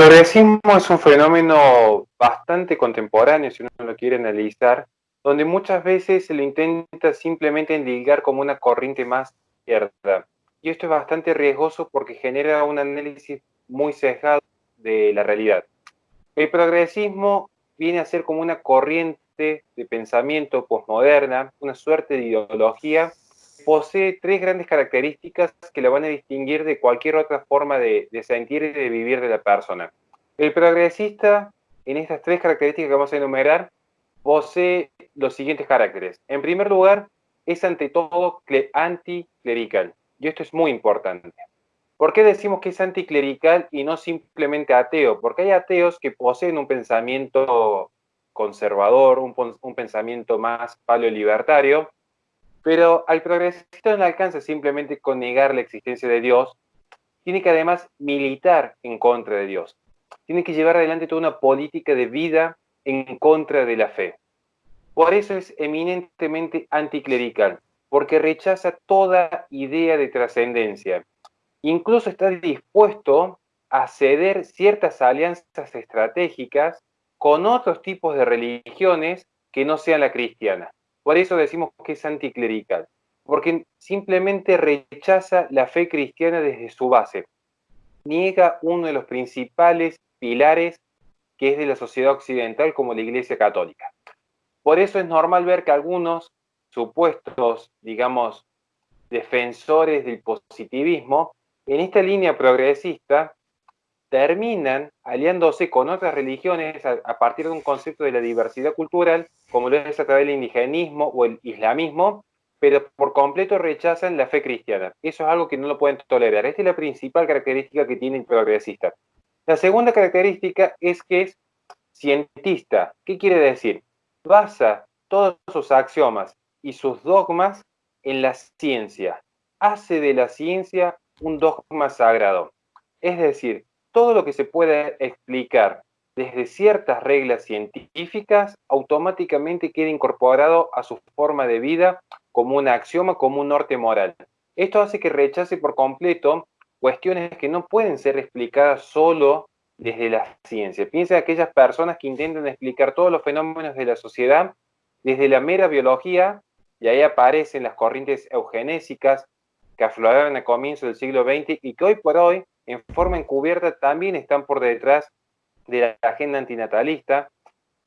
progresismo es un fenómeno bastante contemporáneo, si uno lo quiere analizar, donde muchas veces se lo intenta simplemente endilgar como una corriente más izquierda. Y esto es bastante riesgoso porque genera un análisis muy sesgado de la realidad. El progresismo viene a ser como una corriente de pensamiento posmoderna, una suerte de ideología, posee tres grandes características que la van a distinguir de cualquier otra forma de, de sentir y de vivir de la persona. El progresista, en estas tres características que vamos a enumerar, posee los siguientes caracteres. En primer lugar, es ante todo anticlerical. Y esto es muy importante. ¿Por qué decimos que es anticlerical y no simplemente ateo? Porque hay ateos que poseen un pensamiento conservador, un, un pensamiento más paleolibertario, pero al progresista no alcanza simplemente con negar la existencia de Dios, tiene que además militar en contra de Dios. Tiene que llevar adelante toda una política de vida en contra de la fe. Por eso es eminentemente anticlerical, porque rechaza toda idea de trascendencia. Incluso está dispuesto a ceder ciertas alianzas estratégicas con otros tipos de religiones que no sean la cristiana. Por eso decimos que es anticlerical, porque simplemente rechaza la fe cristiana desde su base. Niega uno de los principales pilares que es de la sociedad occidental como la Iglesia Católica. Por eso es normal ver que algunos supuestos, digamos, defensores del positivismo, en esta línea progresista, terminan aliándose con otras religiones a, partir de un concepto de la diversidad cultural, como lo es a través del indigenismo o el islamismo, pero por completo rechazan la fe cristiana. Eso es algo que no lo pueden tolerar. Esta es la principal característica que tiene el progresista. La segunda característica es que es cientista. ¿Qué quiere decir? Basa todos sus axiomas y sus dogmas en la ciencia. Hace de la ciencia un dogma sagrado. Es decir, todo lo que se puede explicar desde ciertas reglas científicas automáticamente queda incorporado a su forma de vida como un axioma, como un norte moral. Esto hace que rechace por completo cuestiones que no pueden ser explicadas solo desde la ciencia. Piensa en aquellas personas que intentan explicar todos los fenómenos de la sociedad desde la mera biología, y ahí aparecen las corrientes eugenésicas que afloraron a comienzo del siglo XX y que hoy por hoy, en forma encubierta, también están por detrás de la agenda antinatalista.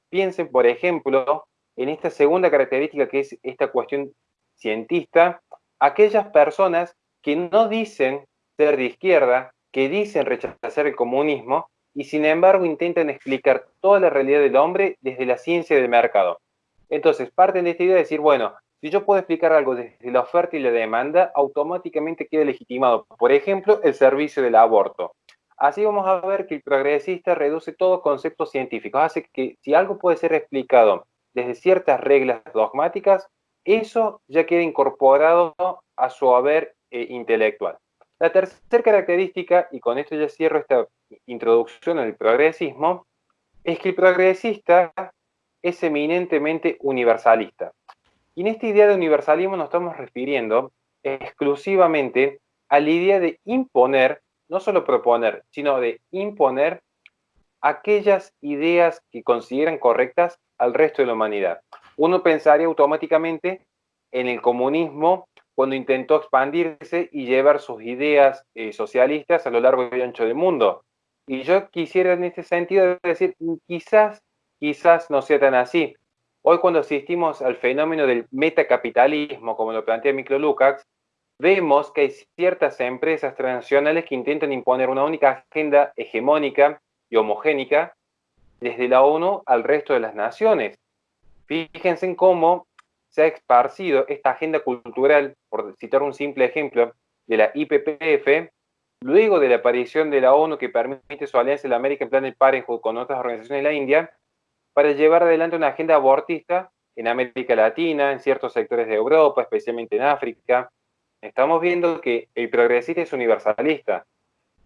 Piensen, por ejemplo, en esta segunda característica que es esta cuestión cientista, aquellas personas que no dicen ser de izquierda, que dicen rechazar el comunismo y sin embargo intentan explicar toda la realidad del hombre desde la ciencia del mercado. Entonces, parten de esta idea de decir, bueno, si yo puedo explicar algo desde la oferta y la demanda, automáticamente queda legitimado. Por ejemplo, el servicio del aborto. Así vamos a ver que el progresista reduce todo conceptos científicos. Hace que si algo puede ser explicado desde ciertas reglas dogmáticas, eso ya queda incorporado a su haber eh, intelectual. La tercera característica, y con esto ya cierro esta introducción al progresismo, es que el progresista es eminentemente universalista. Y en esta idea de universalismo nos estamos refiriendo exclusivamente a la idea de imponer, no solo proponer, sino de imponer aquellas ideas que consideran correctas al resto de la humanidad. Uno pensaría automáticamente en el comunismo cuando intentó expandirse y llevar sus ideas eh, socialistas a lo largo y ancho del mundo. Y yo quisiera en este sentido decir, quizás, quizás no sea tan así. Hoy cuando asistimos al fenómeno del metacapitalismo, como lo plantea Miklo Lukács, vemos que hay ciertas empresas transnacionales que intentan imponer una única agenda hegemónica y homogénica desde la ONU al resto de las naciones. Fíjense en cómo se ha esparcido esta agenda cultural, por citar un simple ejemplo, de la IPPF, luego de la aparición de la ONU que permite su alianza en la American Planned Parenthood con otras organizaciones de la India, para llevar adelante una agenda abortista en América Latina, en ciertos sectores de Europa, especialmente en África. Estamos viendo que el progresista es universalista.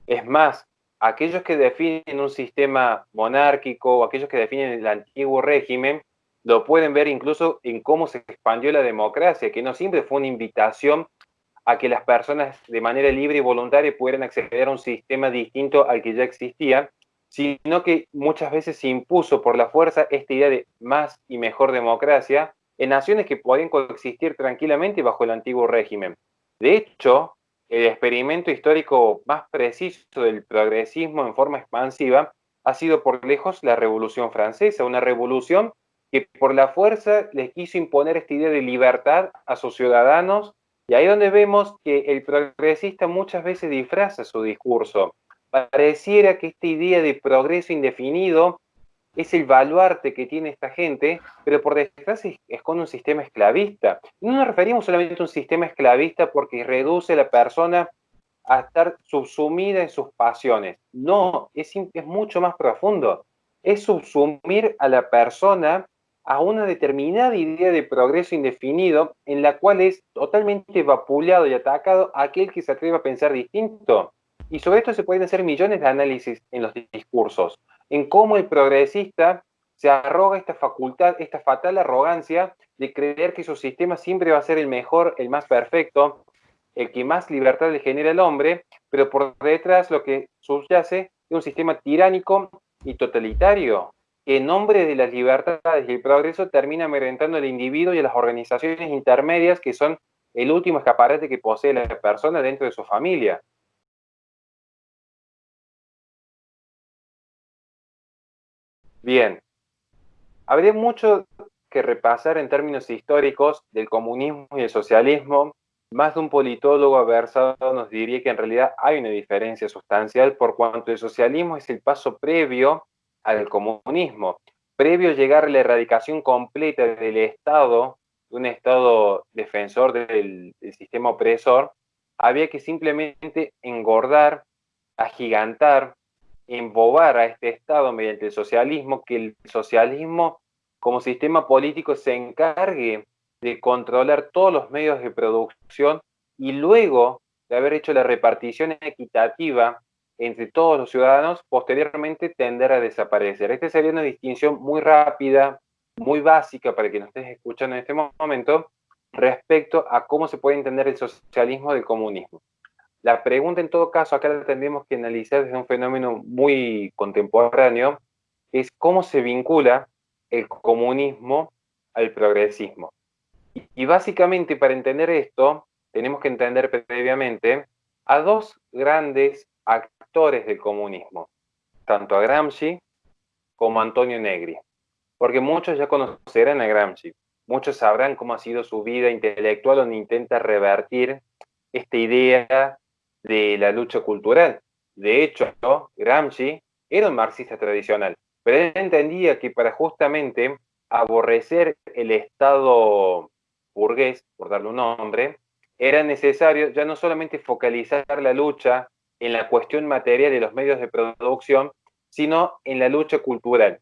Es más, aquellos que definen un sistema monárquico o aquellos que definen el antiguo régimen, lo pueden ver incluso en cómo se expandió la democracia, que no siempre fue una invitación a que las personas de manera libre y voluntaria pudieran acceder a un sistema distinto al que ya existía, sino que muchas veces se impuso por la fuerza esta idea de más y mejor democracia en naciones que podían coexistir tranquilamente bajo el antiguo régimen. De hecho, el experimento histórico más preciso del progresismo en forma expansiva ha sido por lejos la Revolución Francesa, una revolución que por la fuerza les quiso imponer esta idea de libertad a sus ciudadanos, y ahí donde vemos que el progresista muchas veces disfraza su discurso. Pareciera que esta idea de progreso indefinido es el baluarte que tiene esta gente, pero por detrás es con un sistema esclavista. No nos referimos solamente a un sistema esclavista porque reduce a la persona a estar subsumida en sus pasiones. No, es, es mucho más profundo. Es subsumir a la persona a una determinada idea de progreso indefinido en la cual es totalmente vapuleado y atacado aquel que se atreve a pensar distinto. Y sobre esto se pueden hacer millones de análisis en los discursos en cómo el progresista se arroga esta facultad, esta fatal arrogancia de creer que su sistema siempre va a ser el mejor, el más perfecto, el que más libertad le genera al hombre, pero por detrás lo que subyace es un sistema tiránico y totalitario, que en nombre de las libertades y el progreso termina amedrentando al individuo y a las organizaciones intermedias que son el último escaparate que posee la persona dentro de su familia. Bien, habría mucho que repasar en términos históricos del comunismo y el socialismo. Más de un politólogo aversado nos diría que en realidad hay una diferencia sustancial por cuanto el socialismo es el paso previo al comunismo. Previo a llegar a la erradicación completa del Estado, un Estado defensor del, del sistema opresor, había que simplemente engordar, agigantar, embobar a este Estado mediante el socialismo, que el socialismo como sistema político se encargue de controlar todos los medios de producción y luego de haber hecho la repartición equitativa entre todos los ciudadanos, posteriormente tender a desaparecer. Esta sería una distinción muy rápida, muy básica para que nos estés escuchando en este momento, respecto a cómo se puede entender el socialismo del comunismo. La pregunta en todo caso, acá la tendríamos que analizar desde un fenómeno muy contemporáneo, es cómo se vincula el comunismo al progresismo. Y básicamente para entender esto, tenemos que entender previamente a dos grandes actores del comunismo, tanto a Gramsci como a Antonio Negri. Porque muchos ya conocerán a Gramsci, muchos sabrán cómo ha sido su vida intelectual donde intenta revertir esta idea de la lucha cultural. De hecho, Gramsci era un marxista tradicional, pero él entendía que para justamente aborrecer el Estado burgués, por darle un nombre, era necesario ya no solamente focalizar la lucha en la cuestión material de los medios de producción, sino en la lucha cultural.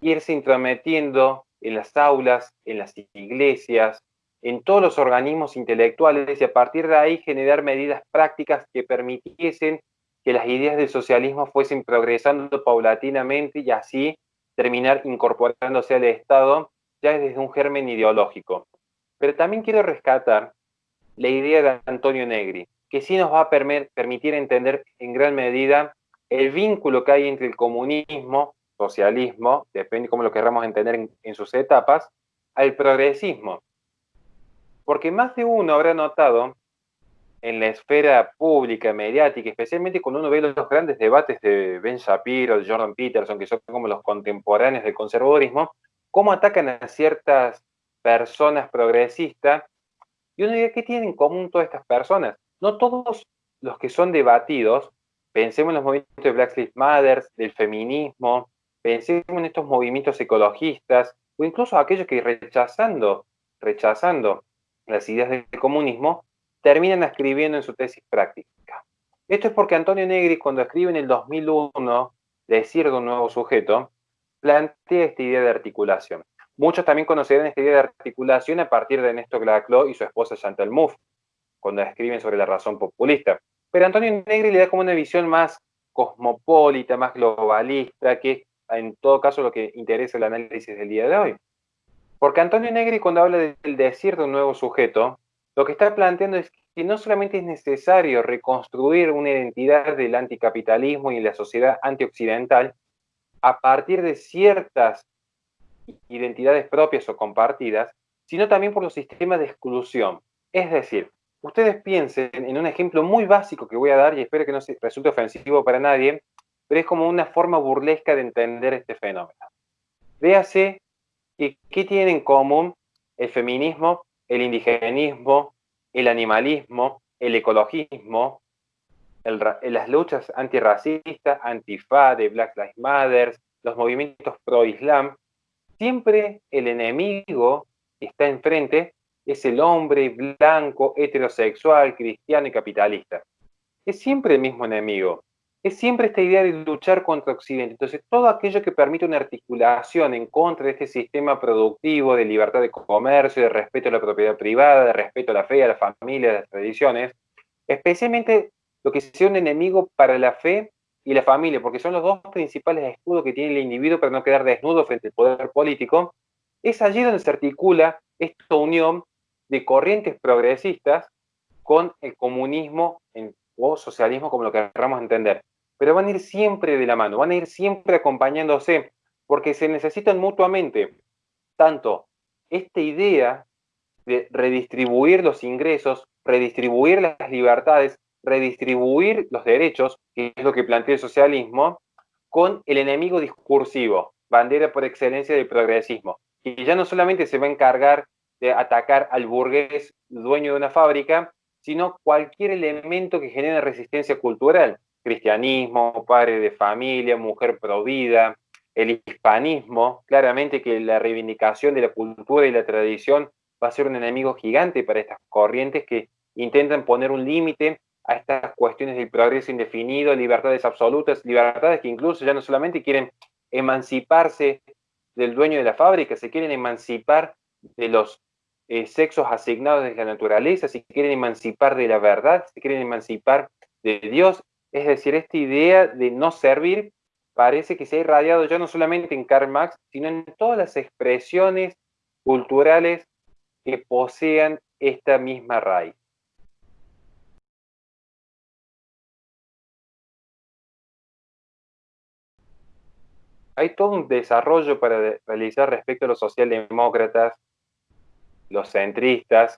Irse intrometiendo en las aulas, en las iglesias, en todos los organismos intelectuales y a partir de ahí generar medidas prácticas que permitiesen que las ideas del socialismo fuesen progresando paulatinamente y así terminar incorporándose al Estado ya desde un germen ideológico. Pero también quiero rescatar la idea de Antonio Negri, que sí nos va a permitir entender en gran medida el vínculo que hay entre el comunismo, socialismo, depende cómo lo querramos entender en sus etapas, al progresismo. Porque más de uno habrá notado en la esfera pública, mediática, especialmente cuando uno ve los grandes debates de Ben Shapiro, de Jordan Peterson, que son como los contemporáneos del conservadurismo, cómo atacan a ciertas personas progresistas, y uno dice, ¿qué tienen en común todas estas personas? No todos los que son debatidos, pensemos en los movimientos de Black Lives Matter, del feminismo, pensemos en estos movimientos ecologistas, o incluso aquellos que rechazando, rechazando las ideas del comunismo, terminan escribiendo en su tesis práctica. Esto es porque Antonio Negri, cuando escribe en el 2001 Decir de un nuevo sujeto, plantea esta idea de articulación. Muchos también conocerán esta idea de articulación a partir de Néstor Glaclo y su esposa Chantal Mouffe, cuando escriben sobre la razón populista. Pero Antonio Negri le da como una visión más cosmopolita, más globalista, que en todo caso lo que interesa el análisis del día de hoy. Porque Antonio Negri cuando habla del decir de un nuevo sujeto, lo que está planteando es que no solamente es necesario reconstruir una identidad del anticapitalismo y la sociedad antioccidental, a partir de ciertas identidades propias o compartidas, sino también por los sistemas de exclusión. Es decir, ustedes piensen en un ejemplo muy básico que voy a dar y espero que no resulte ofensivo para nadie, pero es como una forma burlesca de entender este fenómeno. Véase que, qué tienen en común el feminismo, el indigenismo, el animalismo, el ecologismo, las luchas antirracistas, antifa, de Black Lives Matter, los movimientos pro-islam, siempre el enemigo que está enfrente es el hombre blanco, heterosexual, cristiano y capitalista. Es siempre el mismo enemigo. Es siempre esta idea de luchar contra Occidente. Entonces, todo aquello que permite una articulación en contra de este sistema productivo de libertad de comercio, de respeto a la propiedad privada, de respeto a la fe, a la familia, a las tradiciones, especialmente lo que sea un enemigo para la fe y la familia, porque son los dos principales escudos que tiene el individuo para no quedar desnudo frente al poder político, es allí donde se articula esta unión de corrientes progresistas con el comunismo o socialismo, como lo queramos entender. Pero van a ir siempre de la mano, van a ir siempre acompañándose, porque se necesitan mutuamente. Tanto esta idea de redistribuir los ingresos, redistribuir las libertades, redistribuir los derechos, que es lo que plantea el socialismo, con el enemigo discursivo, bandera por excelencia del progresismo, y ya no solamente se va a encargar de atacar al burgués dueño de una fábrica, sino cualquier elemento que genere resistencia cultural, cristianismo, padre de familia, mujer provida, el hispanismo, claramente que la reivindicación de la cultura y la tradición va a ser un enemigo gigante para estas corrientes que intentan poner un límite a estas cuestiones del progreso indefinido, libertades absolutas, libertades que incluso ya no solamente quieren emanciparse del dueño de la fábrica, se quieren emancipar de los eh, sexos asignados de la naturaleza, se quieren emancipar de la verdad, se quieren emancipar de Dios. Es decir, esta idea de no servir parece que se ha irradiado ya no solamente en Karl Marx, sino en todas las expresiones culturales que posean esta misma raíz. hay todo un desarrollo para realizar respecto a los socialdemócratas, los centristas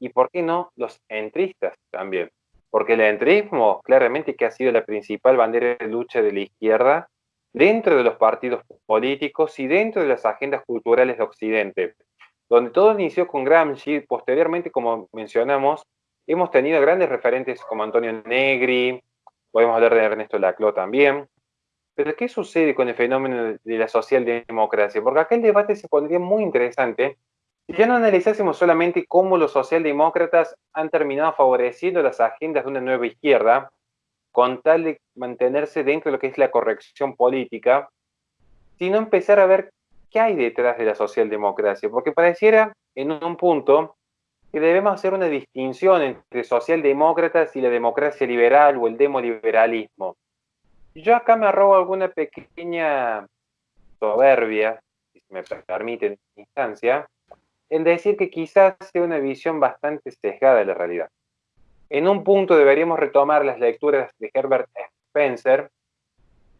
y, ¿por qué no?, los entristas también. Porque el entrismo claramente que ha sido la principal bandera de lucha de la izquierda dentro de los partidos políticos y dentro de las agendas culturales de Occidente, donde todo inició con Gramsci, posteriormente, como mencionamos, hemos tenido grandes referentes como Antonio Negri, podemos hablar de Ernesto Laclau también, pero ¿qué sucede con el fenómeno de la socialdemocracia? Porque acá el debate se pondría muy interesante si ya no analizásemos solamente cómo los socialdemócratas han terminado favoreciendo las agendas de una nueva izquierda, con tal de mantenerse dentro de lo que es la corrección política, sino empezar a ver qué hay detrás de la socialdemocracia, porque pareciera en un punto que debemos hacer una distinción entre socialdemócratas y la democracia liberal o el demoliberalismo. Yo acá me arrobo alguna pequeña soberbia, si me permite en instancia, en decir que quizás sea una visión bastante sesgada de la realidad. En un punto deberíamos retomar las lecturas de Herbert Spencer,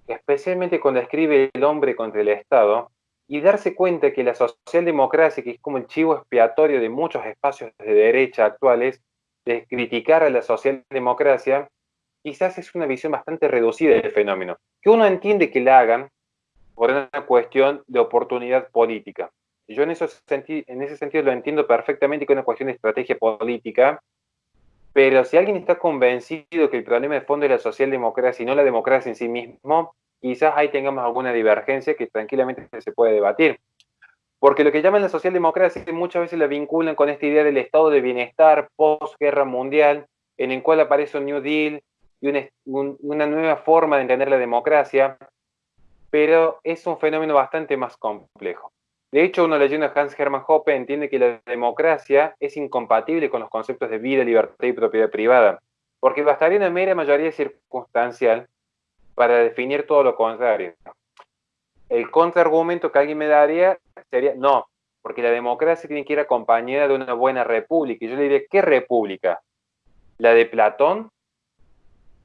especialmente cuando escribe El hombre contra el Estado, y darse cuenta que la socialdemocracia, que es como el chivo expiatorio de muchos espacios de derecha actuales, de criticar a la socialdemocracia, quizás es una visión bastante reducida del fenómeno, que uno entiende que la hagan por una cuestión de oportunidad política. Yo en, eso en ese sentido lo entiendo perfectamente que es una cuestión de estrategia política, pero si alguien está convencido que el problema de fondo es la socialdemocracia y no la democracia en sí mismo, quizás ahí tengamos alguna divergencia que tranquilamente se puede debatir. Porque lo que llaman la socialdemocracia muchas veces la vinculan con esta idea del estado de bienestar post-guerra mundial, en el cual aparece un New Deal, y una, nueva forma de entender la democracia, pero es un fenómeno bastante más complejo. De hecho, uno leyendo a Hans Hermann Hoppe entiende que la democracia es incompatible con los conceptos de vida, libertad y propiedad privada, porque bastaría una mera mayoría circunstancial para definir todo lo contrario. El contraargumento que alguien me daría sería, no, porque la democracia tiene que ir acompañada de una buena república. Y yo le diría, ¿qué república? ¿La de Platón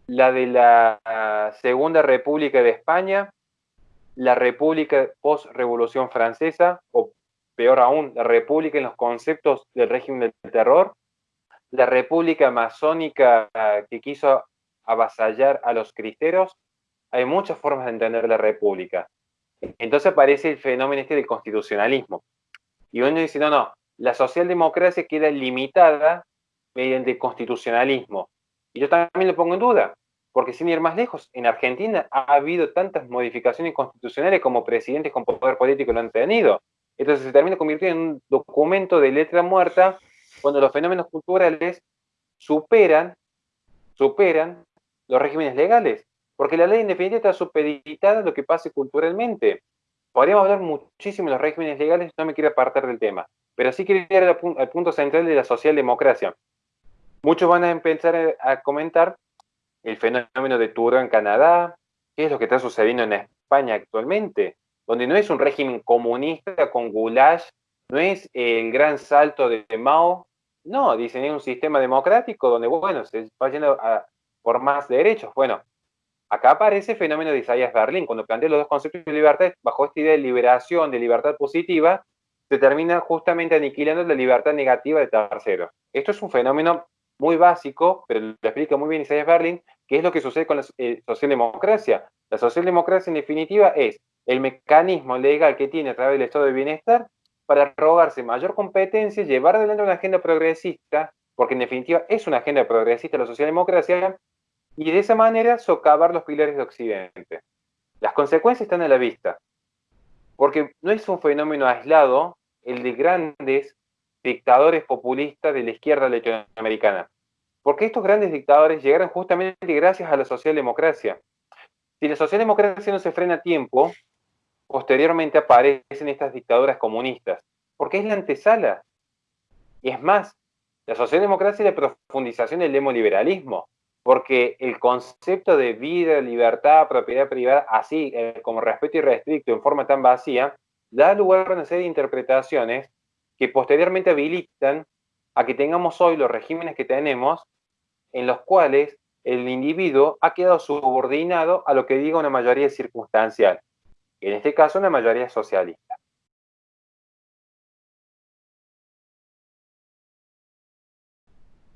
la de la Segunda República de España, la república post-revolución francesa, o peor aún, la república en los conceptos del régimen del terror, la república masónica que quiso avasallar a los cristeros, hay muchas formas de entender la república. Entonces aparece el fenómeno este del constitucionalismo. Y uno dice, no, no, la socialdemocracia queda limitada mediante constitucionalismo. Y yo también lo pongo en duda, porque sin ir más lejos, en Argentina ha habido tantas modificaciones constitucionales como presidentes con poder político lo han tenido. Entonces se termina convirtiendo en un documento de letra muerta cuando los fenómenos culturales superan, superan los regímenes legales. Porque la ley en definitiva está supeditada a lo que pase culturalmente. Podríamos hablar muchísimo de los regímenes legales, no me quiero apartar del tema. Pero sí quiero ir al, punto central de la socialdemocracia. Muchos van a empezar a comentar el fenómeno de Trudeau en Canadá, qué es lo que está sucediendo en España actualmente, donde no es un régimen comunista con goulash, no es el gran salto de Mao, no, dicen es un sistema democrático donde, bueno, se va yendo por más derechos. Bueno, acá aparece el fenómeno de Isaías Berlín, cuando plantea los dos conceptos de libertad, bajo esta idea de liberación, de libertad positiva, se termina justamente aniquilando la libertad negativa de terceros. Esto es un fenómeno muy básico, pero lo explica muy bien Isaías Berlin, que es lo que sucede con la eh, socialdemocracia. La socialdemocracia, en definitiva, es el mecanismo legal que tiene a través del estado de bienestar para rogarse mayor competencia, llevar adelante una agenda progresista, porque en definitiva es una agenda progresista la socialdemocracia, y de esa manera socavar los pilares de Occidente. Las consecuencias están a la vista, porque no es un fenómeno aislado el de grandes dictadores populistas de la izquierda latinoamericana. Porque estos grandes dictadores llegaron justamente gracias a la socialdemocracia. Si la socialdemocracia no se frena a tiempo, posteriormente aparecen estas dictaduras comunistas, porque es la antesala. Y es más, la socialdemocracia es la profundización del demoliberalismo, porque el concepto de vida, libertad, propiedad privada, así eh, como respeto irrestricto en forma tan vacía, da lugar a una serie de interpretaciones que posteriormente habilitan a que tengamos hoy los regímenes que tenemos en los cuales el individuo ha quedado subordinado a lo que diga una mayoría circunstancial, en este caso una mayoría socialista.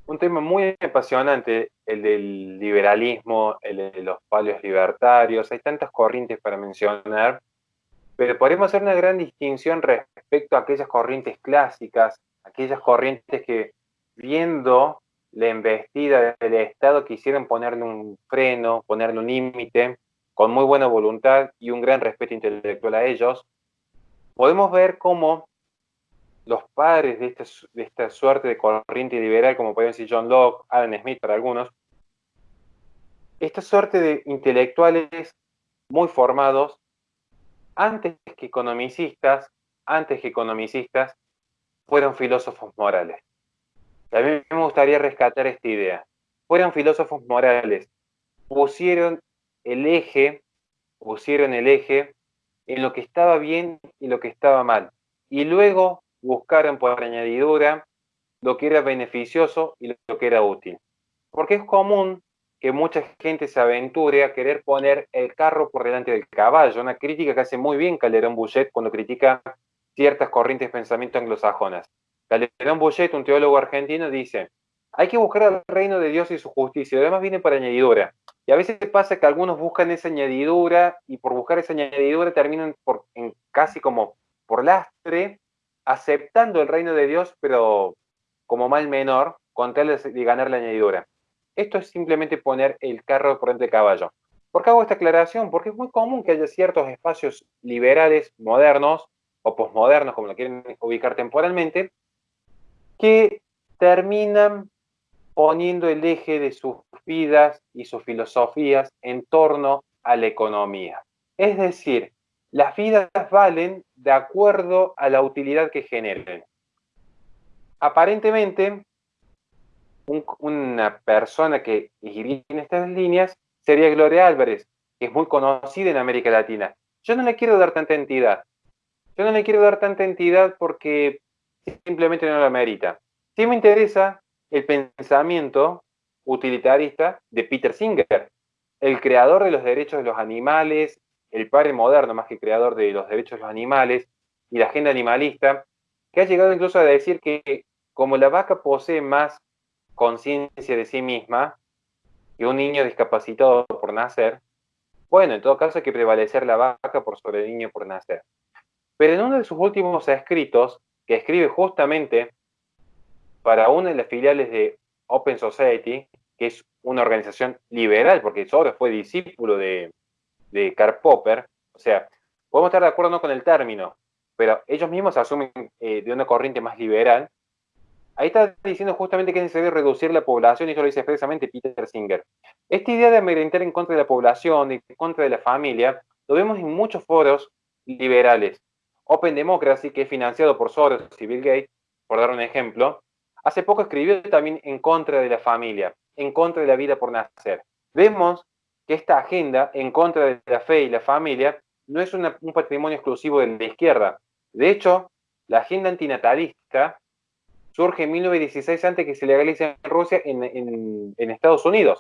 Un tema muy apasionante, el del liberalismo, el de los palios libertarios, hay tantas corrientes para mencionar, pero podemos hacer una gran distinción respecto a aquellas corrientes clásicas, aquellas corrientes que viendo la embestida del Estado quisieron ponerle un freno, ponerle un límite, con muy buena voluntad y un gran respeto intelectual a ellos, podemos ver cómo los padres de esta, de esta suerte de corriente liberal, como pueden decir John Locke, Adam Smith para algunos, esta suerte de intelectuales muy formados, antes que economicistas, antes que economicistas, fueron filósofos morales. A mí me gustaría rescatar esta idea. Fueron filósofos morales, pusieron el eje, pusieron el eje en lo que estaba bien y lo que estaba mal. Y luego buscaron por añadidura lo que era beneficioso y lo que era útil. Porque es común que mucha gente se aventure a querer poner el carro por delante del caballo, una crítica que hace muy bien Calderón Bouchet cuando critica ciertas corrientes de pensamiento anglosajonas. Calderón Bouchet, un teólogo argentino, dice, hay que buscar el reino de Dios y su justicia, además viene por añadidura. Y a veces pasa que algunos buscan esa añadidura y por buscar esa añadidura terminan por, en casi como por lastre, aceptando el reino de Dios, pero como mal menor, con tal de ganar la añadidura. Esto es simplemente poner el carro por entre caballo. ¿Por qué hago esta aclaración? Porque es muy común que haya ciertos espacios liberales modernos o posmodernos, como lo quieren ubicar temporalmente, que terminan poniendo el eje de sus vidas y sus filosofías en torno a la economía. Es decir, las vidas valen de acuerdo a la utilidad que generen. Aparentemente, una persona que iría en estas líneas sería Gloria Álvarez, que es muy conocida en América Latina. Yo no le quiero dar tanta entidad. Yo no le quiero dar tanta entidad porque simplemente no la merita. Sí me interesa el pensamiento utilitarista de Peter Singer, el creador de los derechos de los animales, el padre moderno más que creador de los derechos de los animales y la agenda animalista, que ha llegado incluso a decir que como la vaca posee más conciencia de sí misma que un niño discapacitado por nacer, bueno, en todo caso hay que prevalecer la vaca por sobre el niño por nacer. Pero en uno de sus últimos escritos, que escribe justamente para una de las filiales de Open Society, que es una organización liberal, porque Soros fue discípulo de, Karl Popper, o sea, podemos estar de acuerdo no con el término, pero ellos mismos asumen eh, de una corriente más liberal, ahí está diciendo justamente que es necesario reducir la población, y eso lo dice expresamente Peter Singer. Esta idea de amedrentar en contra de la población, en contra de la familia, lo vemos en muchos foros liberales. Open Democracy, que es financiado por Soros y Bill Gates, por dar un ejemplo, hace poco escribió también en contra de la familia, en contra de la vida por nacer. Vemos que esta agenda en contra de la fe y la familia no es un patrimonio exclusivo de la izquierda. De hecho, la agenda antinatalista surge en 1916 antes que se legalice en Rusia en, en Estados Unidos.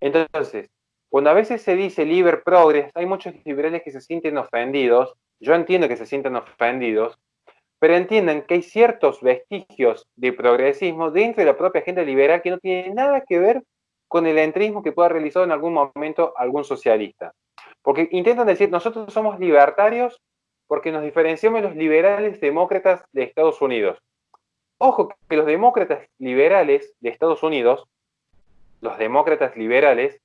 Entonces, cuando a veces se dice liber progress, hay muchos liberales que se sienten ofendidos yo entiendo que se sientan ofendidos, pero entiendan que hay ciertos vestigios de progresismo dentro de la propia agenda liberal que no tienen nada que ver con el entrismo que pueda realizar en algún momento algún socialista. Porque intentan decir, nosotros somos libertarios porque nos diferenciamos de los liberales demócratas de Estados Unidos. Ojo que los demócratas liberales de Estados Unidos, los demócratas liberales,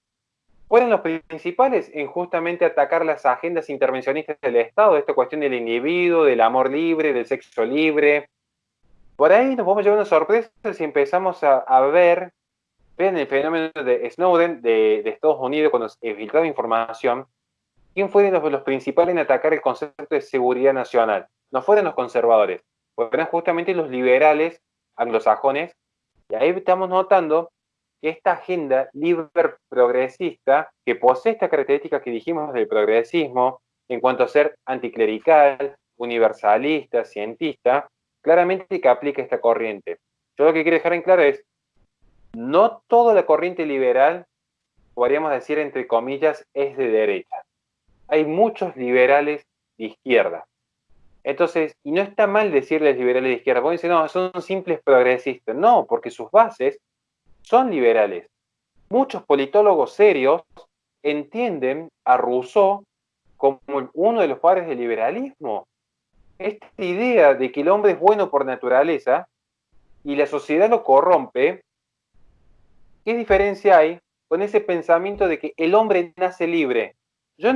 fueron los principales en justamente atacar las agendas intervencionistas del Estado, esta cuestión del individuo, del amor libre, del sexo libre. Por ahí nos vamos a llevar una sorpresa si empezamos a, ver, ven el fenómeno de Snowden de, Estados Unidos cuando se filtraba información, ¿quién fue los, los principales en atacar el concepto de seguridad nacional? No fueron los conservadores, fueron justamente los liberales anglosajones, y ahí estamos notando esta agenda libre progresista, que posee esta característica que dijimos del progresismo, en cuanto a ser anticlerical, universalista, cientista, claramente que aplica esta corriente. Yo lo que quiero dejar en claro es, no toda la corriente liberal, podríamos decir entre comillas, es de derecha. Hay muchos liberales de izquierda. Entonces, y no está mal decirles liberales de izquierda, porque dicen, no, son simples progresistas. No, porque sus bases son liberales. Muchos politólogos serios entienden a Rousseau como uno de los padres del liberalismo. Esta idea de que el hombre es bueno por naturaleza y la sociedad lo corrompe, ¿qué diferencia hay con ese pensamiento de que el hombre nace libre? Yo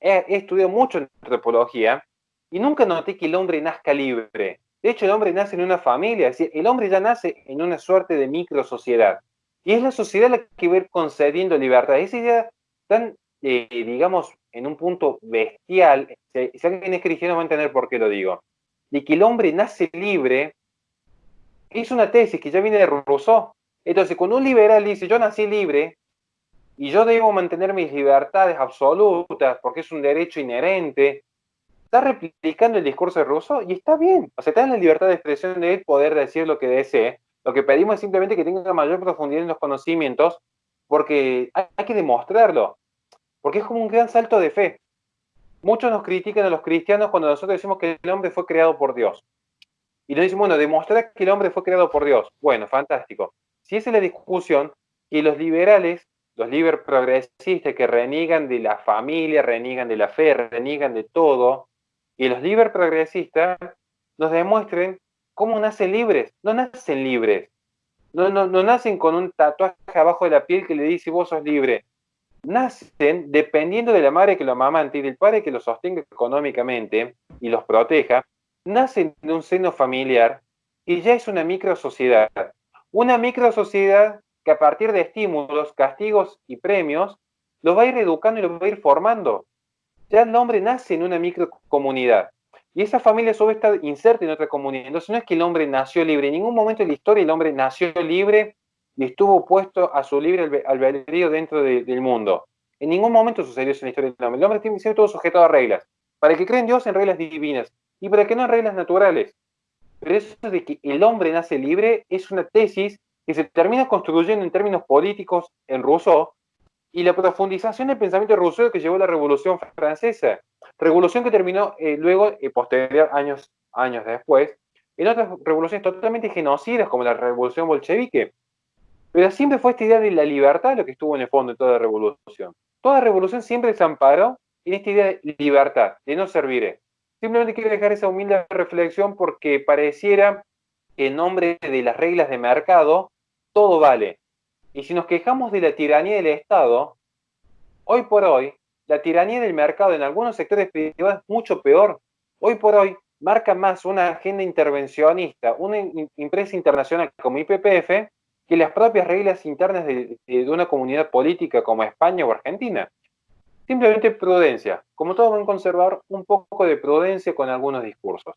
he, estudiado mucho en antropología y nunca noté que el hombre nazca libre. De hecho, el hombre nace en una familia, es decir, el hombre ya nace en una suerte de micro sociedad. Y es la sociedad la que va a ir concediendo libertad. Esa idea tan, eh, digamos, en un punto bestial, si, alguien es cristiano va a entender por qué lo digo, de que el hombre nace libre, es una tesis que ya viene de Rousseau. Entonces, cuando un liberal dice, yo nací libre, y yo debo mantener mis libertades absolutas, porque es un derecho inherente, está replicando el discurso de Rousseau, y está bien. O sea, está en la libertad de expresión de él poder decir lo que desee, lo que pedimos es simplemente que tenga mayor profundidad en los conocimientos, porque hay que demostrarlo, porque es como un gran salto de fe. Muchos nos critican a los cristianos cuando nosotros decimos que el hombre fue creado por Dios. Y nos dicen, bueno, demostrar que el hombre fue creado por Dios. Bueno, fantástico. Si esa es la discusión, y los liberales, los liber progresistas que reniegan de la familia, reniegan de la fe, reniegan de todo, y los liber progresistas nos demuestren ¿Cómo nacen libres? No nacen libres. No, no, no nacen con un tatuaje abajo de la piel que le dice vos sos libre. Nacen dependiendo de la madre que lo amamante y del padre que los sostenga económicamente y los proteja. Nacen de un seno familiar y ya es una micro sociedad. Una micro sociedad que a partir de estímulos, castigos y premios los va a ir educando y los va a ir formando. Ya el hombre nace en una micro comunidad. Y esa familia a su vez está inserta en otra comunidad. Entonces no es que el hombre nació libre. En ningún momento de la historia el hombre nació libre y estuvo puesto a su libre albedrío dentro del mundo. En ningún momento sucedió eso en la historia del hombre. El hombre tiene que ser sujeto a reglas. Para el que cree en Dios, en reglas divinas. Y para el que no, en reglas naturales. Pero eso de que el hombre nace libre es una tesis que se termina construyendo en términos políticos en Rousseau, y la profundización del pensamiento de Rousseau que llevó a la Revolución Francesa. Revolución que terminó eh, luego, y posterior, años, años después, en otras revoluciones totalmente genocidas, como la Revolución Bolchevique. Pero siempre fue esta idea de la libertad lo que estuvo en el fondo de toda revolución. Toda revolución siempre se amparó en esta idea de libertad, de no servir. Simplemente quiero dejar esa humilde reflexión porque pareciera que en nombre de las reglas de mercado todo vale. Y si nos quejamos de la tiranía del Estado, hoy por hoy, la tiranía del mercado en algunos sectores privados es mucho peor. Hoy por hoy marca más una agenda intervencionista, una empresa internacional como IPPF, que las propias reglas internas de, una comunidad política como España o Argentina. Simplemente prudencia. Como todo buen conservador, un poco de prudencia con algunos discursos.